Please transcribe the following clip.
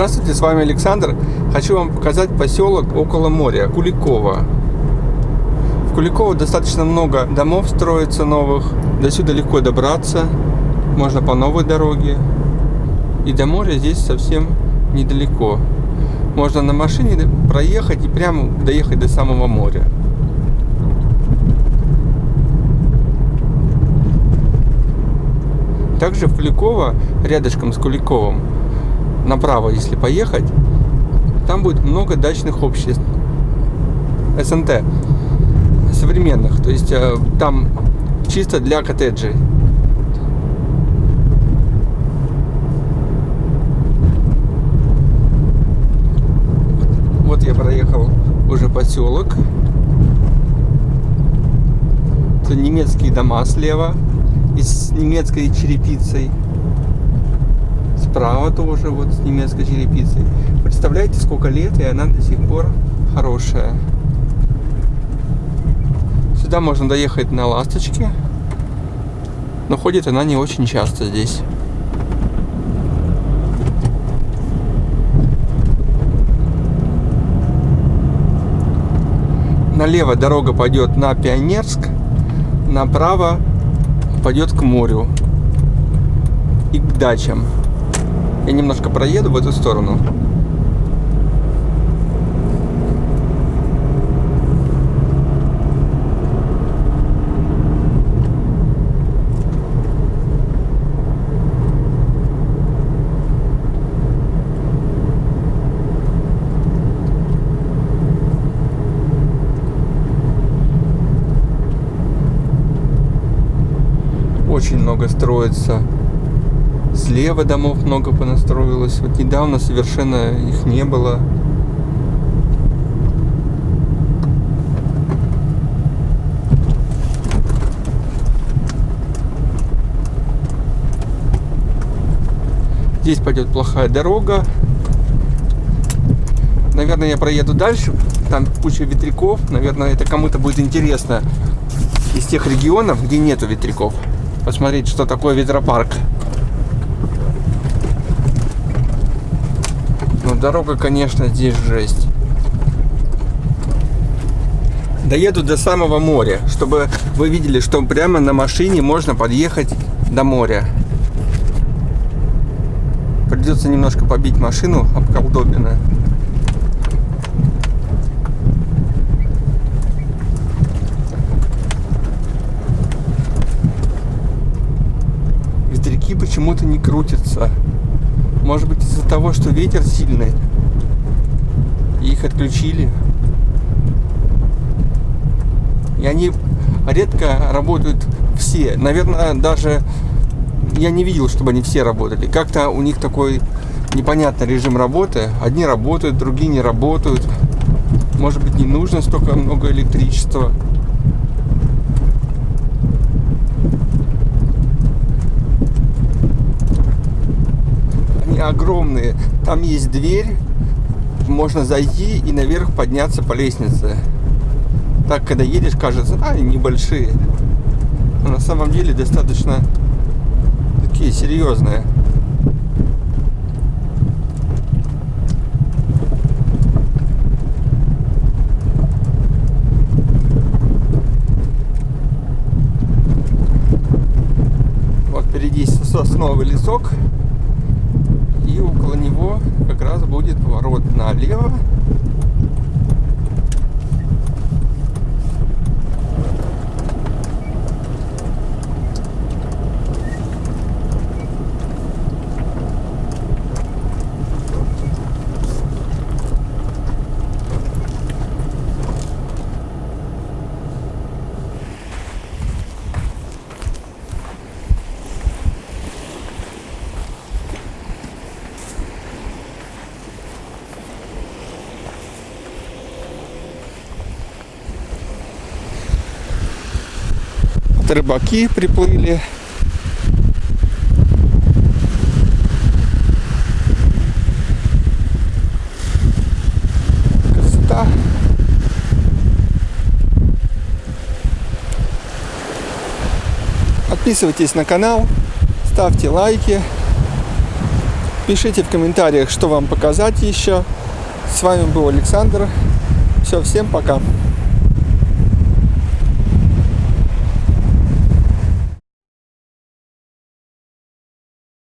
Здравствуйте, с вами Александр. Хочу вам показать поселок около моря, Куликово. В Куликово достаточно много домов строится новых. До сюда легко добраться. Можно по новой дороге. И до моря здесь совсем недалеко. Можно на машине проехать и прямо доехать до самого моря. Также в Куликово, рядышком с Куликовым, направо, если поехать, там будет много дачных обществ. СНТ современных. То есть э, там чисто для коттеджей. Вот я проехал уже поселок. Это немецкие дома слева и с немецкой черепицей. Справа тоже вот с немецкой черепицей. Представляете, сколько лет, и она до сих пор хорошая. Сюда можно доехать на ласточке. Но ходит она не очень часто здесь. Налево дорога пойдет на Пионерск, направо пойдет к морю и к дачам. Я немножко проеду в эту сторону. очень много строится. Слева домов много понастроилось. Вот недавно совершенно их не было. Здесь пойдет плохая дорога. Наверное, я проеду дальше. Там куча ветряков. Наверное, это кому-то будет интересно из тех регионов, где нету ветряков посмотреть, что такое ветропарк. Ну, дорога, конечно, здесь жесть. Доеду до самого моря, чтобы вы видели, что прямо на машине можно подъехать до моря. Придется немножко побить машину об колдобина. почему-то не крутится. Может быть из-за того, что ветер сильный. И их отключили. И они редко работают все. Наверное, даже я не видел, чтобы они все работали. Как-то у них такой непонятный режим работы. Одни работают, другие не работают. Может быть, не нужно столько много электричества. Огромные. Там есть дверь, можно зайти и наверх подняться по лестнице. Так, когда едешь, кажется, а, небольшие. Но на самом деле достаточно такие серьезные. Вот впереди сосновый лесок около него как раз будет поворот налево рыбаки приплыли. Красота. Подписывайтесь на канал, ставьте лайки, Пишите в комментариях, что вам показать еще. С вами был Александр. Все, всем пока.